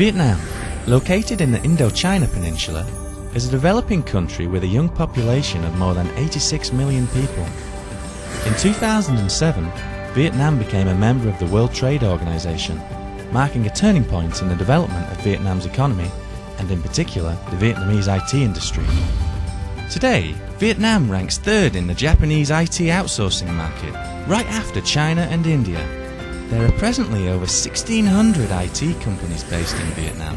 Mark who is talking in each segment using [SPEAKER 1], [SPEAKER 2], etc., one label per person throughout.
[SPEAKER 1] Vietnam, located in the Indochina Peninsula, is a developing country with a young population of more than 86 million people. In 2007, Vietnam became a member of the World Trade Organization, marking a turning point in the development of Vietnam's economy and in particular the Vietnamese IT industry. Today, Vietnam ranks third in the Japanese IT outsourcing market, right after China and India. There are presently over 1,600 IT companies based in Vietnam,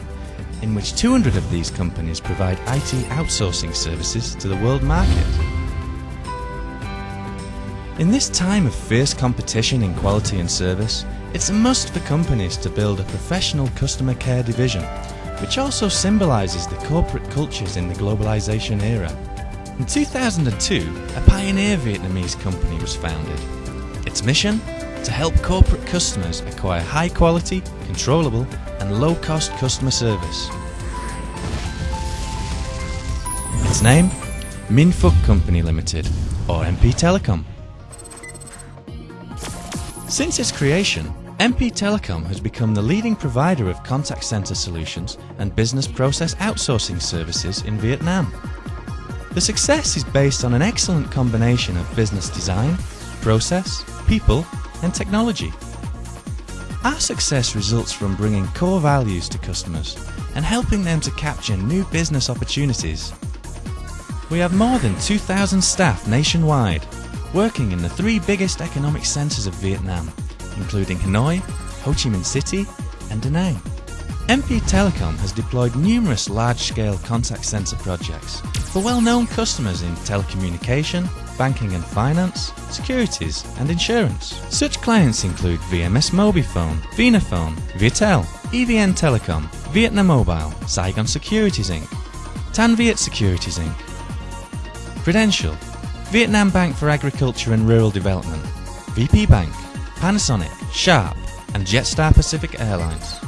[SPEAKER 1] in which 200 of these companies provide IT outsourcing services to the world market. In this time of fierce competition in quality and service, it's a must for companies to build a professional customer care division, which also symbolises the corporate cultures in the globalisation era. In 2002, a pioneer Vietnamese company was founded. Its mission? To help corporate customers acquire high quality, controllable, and low cost customer service. Its name? Phúc Company Limited, or MP Telecom. Since its creation, MP Telecom has become the leading provider of contact center solutions and business process outsourcing services in Vietnam. The success is based on an excellent combination of business design, process, people, and technology. Our success results from bringing core values to customers and helping them to capture new business opportunities. We have more than 2,000 staff nationwide, working in the three biggest economic centres of Vietnam, including Hanoi, Ho Chi Minh City, and Da Nang. MP Telecom has deployed numerous large-scale contact centre projects for well-known customers in telecommunication, banking and finance, securities and insurance. Such clients include VMS Mobifone, Vinaphone, Viettel, EVN Telecom, Vietnam Mobile, Saigon Securities Inc., Tan Viet Securities Inc., Prudential, Vietnam Bank for Agriculture and Rural Development, VP Bank, Panasonic, Sharp, and Jetstar Pacific Airlines.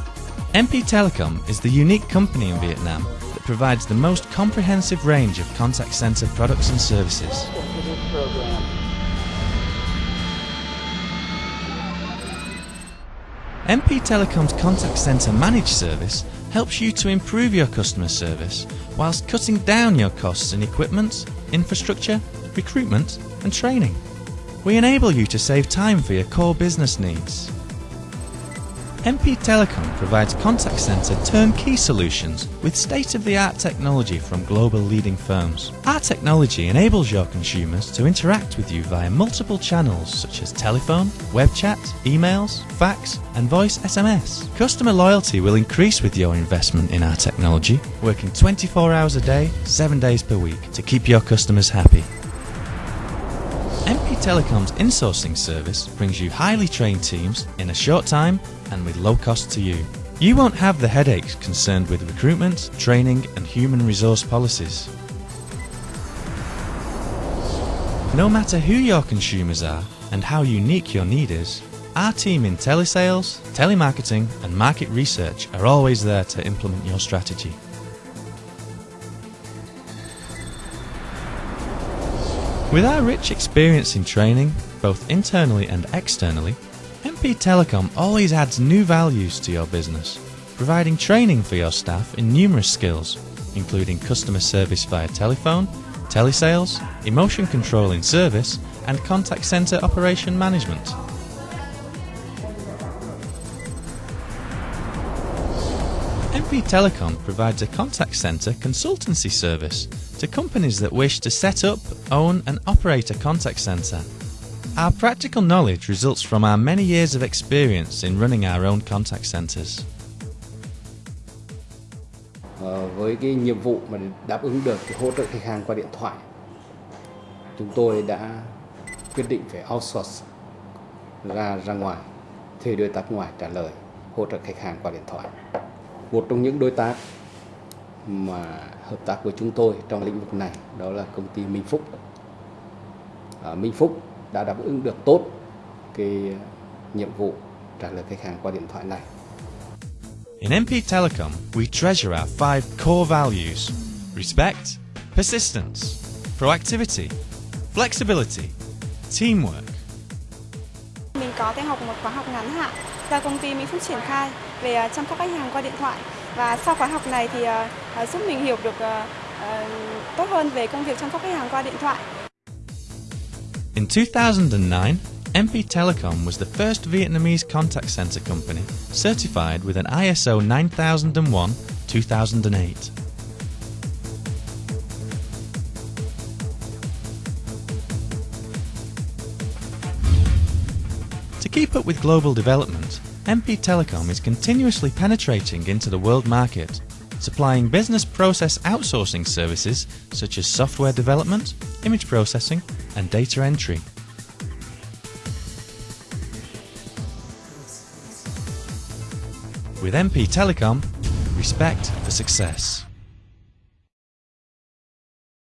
[SPEAKER 1] MP Telecom is the unique company in Vietnam that provides the most comprehensive range of contact center products and services. MP Telecom's contact center managed service helps you to improve your customer service whilst cutting down your costs in equipment, infrastructure, recruitment, and training. We enable you to save time for your core business needs. MP Telecom provides contact center turnkey solutions with state-of-the-art technology from global leading firms. Our technology enables your consumers to interact with you via multiple channels such as telephone, web chat, emails, fax, and voice SMS. Customer loyalty will increase with your investment in our technology, working 24 hours a day, 7 days per week to keep your customers happy. MP Telecom's insourcing service brings you highly trained teams in a short time and with low cost to you. You won't have the headaches concerned with recruitment, training, and human resource policies. No matter who your consumers are and how unique your need is, our team in telesales, telemarketing, and market research are always there to implement your strategy. With our rich experience in training, both internally and externally, MP Telecom always adds new values to your business, providing training for your staff in numerous skills, including customer service via telephone, telesales, emotion control in service, and contact center operation management. MP Telecom provides a contact center consultancy service to companies that wish to set up, own, and operate a contact center. Our practical knowledge results from our many years of experience in running our own contact centers.
[SPEAKER 2] Với cái nhiệm vụ mà đáp ứng được cái hỗ trợ khách hàng qua điện thoại chúng tôi đã quyết định phải outsource ra ra ngoài thuê đối tác ngoài trả lời hỗ trợ khách hàng qua điện thoại một trong những đối tác mà hợp tác với chúng tôi trong lĩnh vực này đó là công ty Minh Phúc. À, Minh Phúc đã đáp ứng được tốt cái nhiệm vụ trả lời khách hàng qua điện thoại này.
[SPEAKER 1] In MP Telecom, we treasure our five core values respect, persistence, proactivity, flexibility, teamwork.
[SPEAKER 3] Mình có theo học một khóa học ngắn hạn do công ty Mỹ Phúc triển khai về à, chăm sóc khách hàng qua điện thoại. Và sau khóa học này thì uh, giúp mình hiểu được tốt hơn về công việc chăm sóc khách hàng qua điện thoại.
[SPEAKER 1] In 2009, MP Telecom was the first Vietnamese contact center company certified with an ISO 9001 2008. To keep up with global development, MP Telecom is continuously penetrating into the world market, supplying business process outsourcing services such as software development, image processing, and data entry. With MP Telecom, respect for success.